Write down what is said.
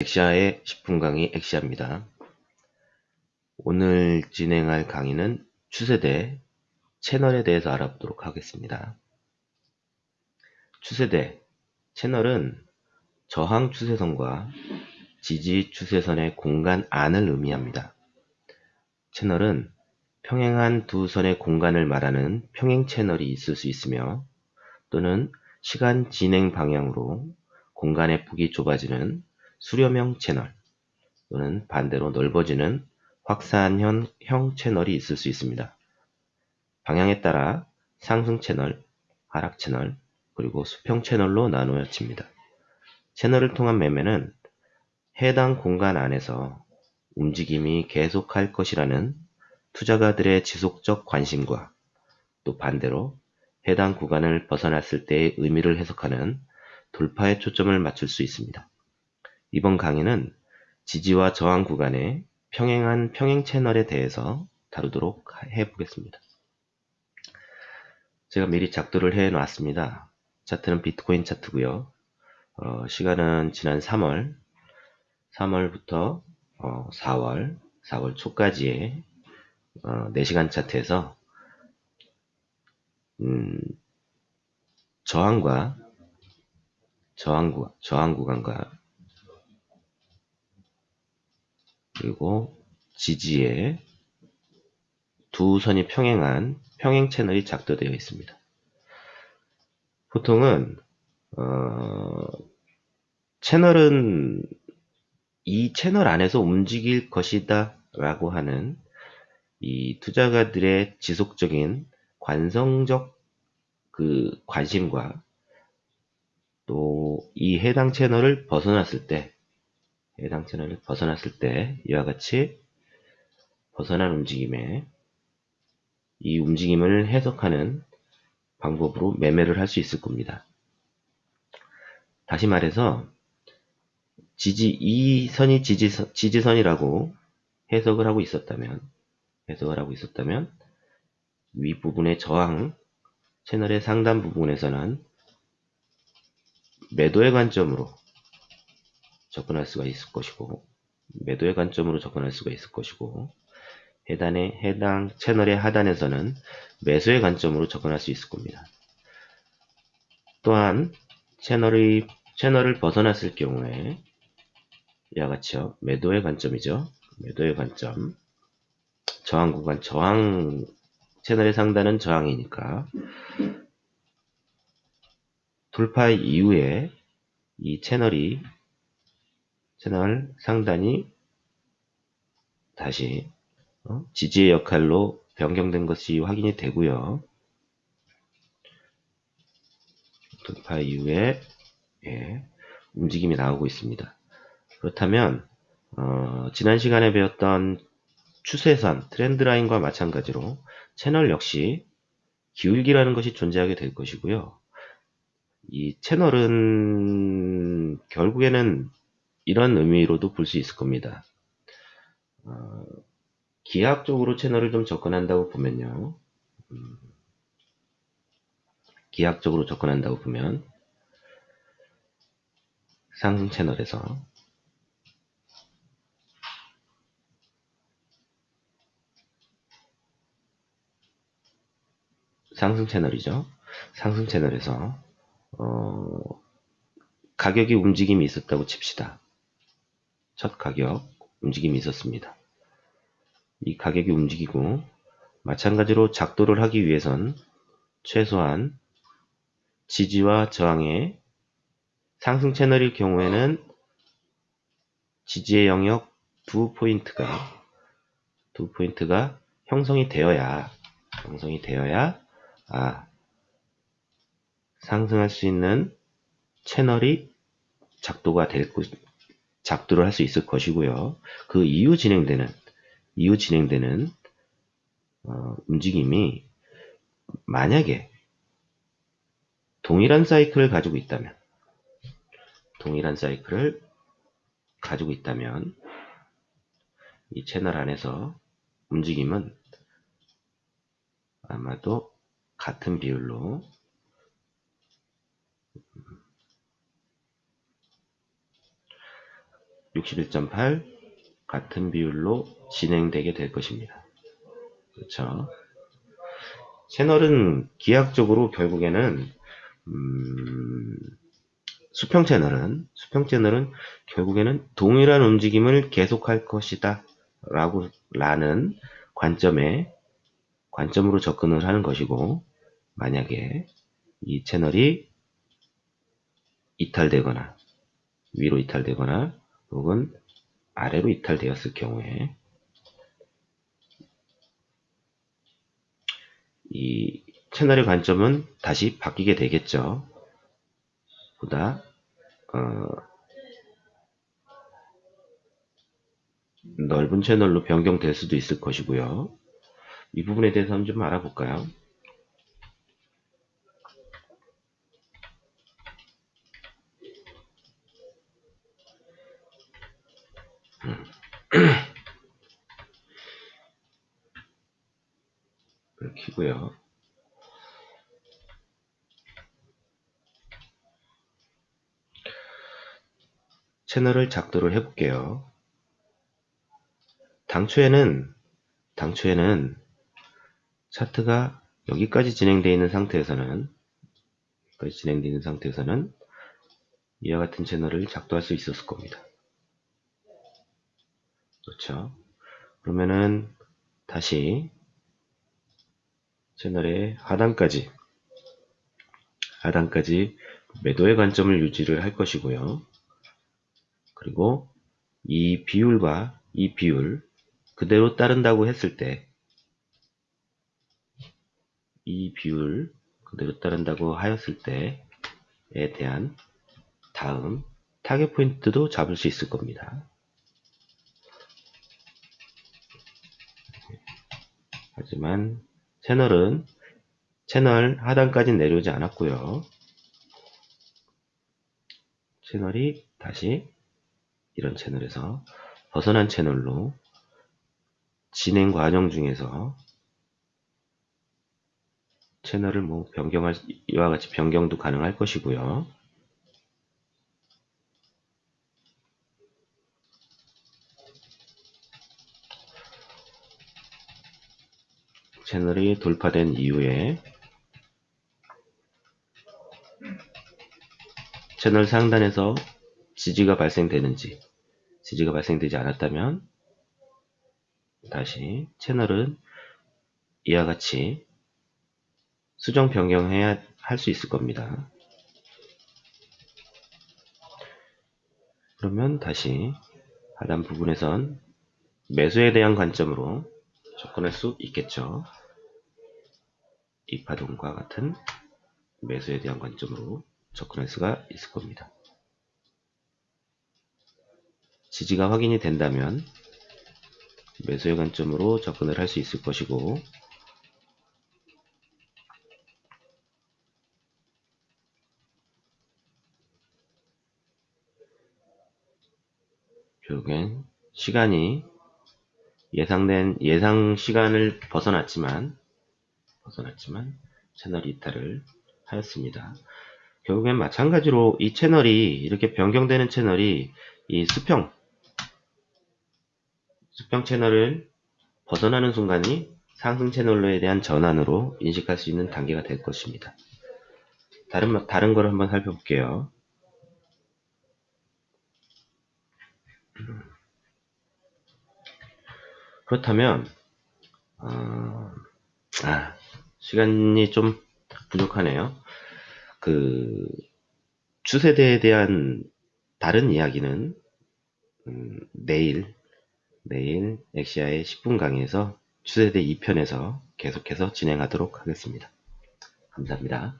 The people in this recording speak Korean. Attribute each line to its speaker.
Speaker 1: 엑시아의 10분 강의 엑시아입니다. 오늘 진행할 강의는 추세대 채널에 대해서 알아보도록 하겠습니다. 추세대 채널은 저항 추세선과 지지 추세선의 공간 안을 의미합니다. 채널은 평행한 두 선의 공간을 말하는 평행 채널이 있을 수 있으며 또는 시간 진행 방향으로 공간의 폭이 좁아지는 수렴형 채널 또는 반대로 넓어지는 확산형 채널이 있을 수 있습니다. 방향에 따라 상승 채널, 하락 채널, 그리고 수평 채널로 나누어집니다. 채널을 통한 매매는 해당 공간 안에서 움직임이 계속할 것이라는 투자가들의 지속적 관심과 또 반대로 해당 구간을 벗어났을 때의 의미를 해석하는 돌파에 초점을 맞출 수 있습니다. 이번 강의는 지지와 저항 구간의 평행한 평행 채널에 대해서 다루도록 해보겠습니다. 제가 미리 작도를 해 놨습니다. 차트는 비트코인 차트고요. 어, 시간은 지난 3월, 3월부터 어, 4월, 4월 초까지의 어, 4시간 차트에서 음, 저항과 저항, 구, 저항 구간과 그리고 지지에 두 선이 평행한 평행 채널이 작도되어 있습니다. 보통은 어, 채널은 이 채널 안에서 움직일 것이다 라고 하는 이 투자가들의 지속적인 관성적 그 관심과 또 이 해당 채널을 벗어났을 때 해당 채널을 벗어났을 때 이와 같이 벗어난 움직임에 이 움직임을 해석하는 방법으로 매매를 할 수 있을 겁니다. 다시 말해서 지지 이 선이 지지선, 지지선이라고 해석을 하고 있었다면 해석을 하고 있었다면 윗부분의 저항 채널의 상단 부분에서는 매도의 관점으로 접근할 수가 있을 것이고 매도의 관점으로 접근할 수가 있을 것이고 해단의 해당 채널의 하단에서는 매수의 관점으로 접근할 수 있을 겁니다. 또한 채널의 채널을 벗어났을 경우에 이와 같이요. 매도의 관점이죠. 매도의 관점. 저항 구간, 저항 채널의 상단은 저항이니까 돌파 이후에 이 채널이 채널 상단이 다시 어? 지지의 역할로 변경된 것이 확인이 되고요. 돌파 이후에 예, 움직임이 나오고 있습니다. 그렇다면 어, 지난 시간에 배웠던 추세선, 트렌드라인과 마찬가지로 채널 역시 기울기라는 것이 존재하게 될 것이고요. 이 채널은 결국에는 이런 의미로도 볼 수 있을 겁니다. 어, 기하학적으로 채널을 좀 접근한다고 보면요. 음, 기하학적으로 접근한다고 보면 상승 채널에서 상승 채널이죠. 상승 채널에서 어, 가격이 움직임이 있었다고 칩시다. 첫 가격 움직임이 있었습니다. 이 가격이 움직이고 마찬가지로 작도를 하기 위해선 최소한 지지와 저항의 상승 채널일 경우에는 지지의 영역 두 포인트가 두 포인트가 형성이 되어야 형성이 되어야 아 상승할 수 있는 채널이 작도가 될 것, 작도를 할 수 있을 것이고요. 그 이후 진행되는 이후 진행되는 어, 움직임이 만약에 동일한 사이클을 가지고 있다면 동일한 사이클을 가지고 있다면 이 채널 안에서 움직임은 아마도 같은 비율로 61.8 같은 비율로 진행되게 될 것입니다. 그렇죠. 채널은 기하학적으로 결국에는 음, 수평 채널은 수평 채널은 결국에는 동일한 움직임을 계속할 것이다 라고 라는 관점에 관점으로 접근을 하는 것이고 만약에 이 채널이 이탈되거나 위로 이탈되거나 혹은 아래로 이탈되었을 경우에 이 채널의 관점은 다시 바뀌게 되겠죠. 보다 어, 넓은 채널로 변경될 수도 있을 것이고요. 이 부분에 대해서 한번 좀 알아볼까요? 키고요. 채널을 작도를 해볼게요. 당초에는 당초에는 차트가 여기까지 진행되어 있는 상태에서는 여기까지 진행되어 있는 상태에서는 이와 같은 채널을 작도할 수 있었을 겁니다. 그렇죠? 그러면은 다시 채널의 하단까지 하단까지 매도의 관점을 유지를 할 것이고요. 그리고 이 비율과 이 비율 그대로 따른다고 했을 때 이 비율 그대로 따른다고 하였을 때에 대한 다음 타겟 포인트도 잡을 수 있을 겁니다. 하지만 채널은 채널 하단까지 내려오지 않았고요. 채널이 다시 이런 채널에서 벗어난 채널로 진행 과정 중에서 채널을 뭐 변경할 이와 같이 변경도 가능할 것이고요. 채널이 돌파된 이후에 채널 상단에서 지지가 발생되는지 지지가 발생되지 않았다면 다시 채널은 이와 같이 수정 변경해야 할 수 있을 겁니다. 그러면 다시 하단 부분에선 매수에 대한 관점으로 접근할 수 있겠죠. 이 파동과 같은 매수에 대한 관점으로 접근할 수가 있을 겁니다. 지지가 확인이 된다면 매수의 관점으로 접근을 할 수 있을 것이고 결국엔 시간이 예상된 예상 시간을 벗어났지만 벗어났지만 채널 이탈을 하였습니다. 결국엔 마찬가지로 이 채널이 이렇게 변경되는 채널이 이 수평 수평 채널을 벗어나는 순간이 상승 채널로에 대한 전환으로 인식할 수 있는 단계가 될 것입니다. 다른 다른 걸 한번 살펴볼게요. 그렇다면 어, 아, 시간이 좀 부족하네요. 그 추세대에 대한 다른 이야기는 음, 내일 내일 엑시아의 10분 강의에서 추세대 2편에서 계속해서 진행하도록 하겠습니다. 감사합니다.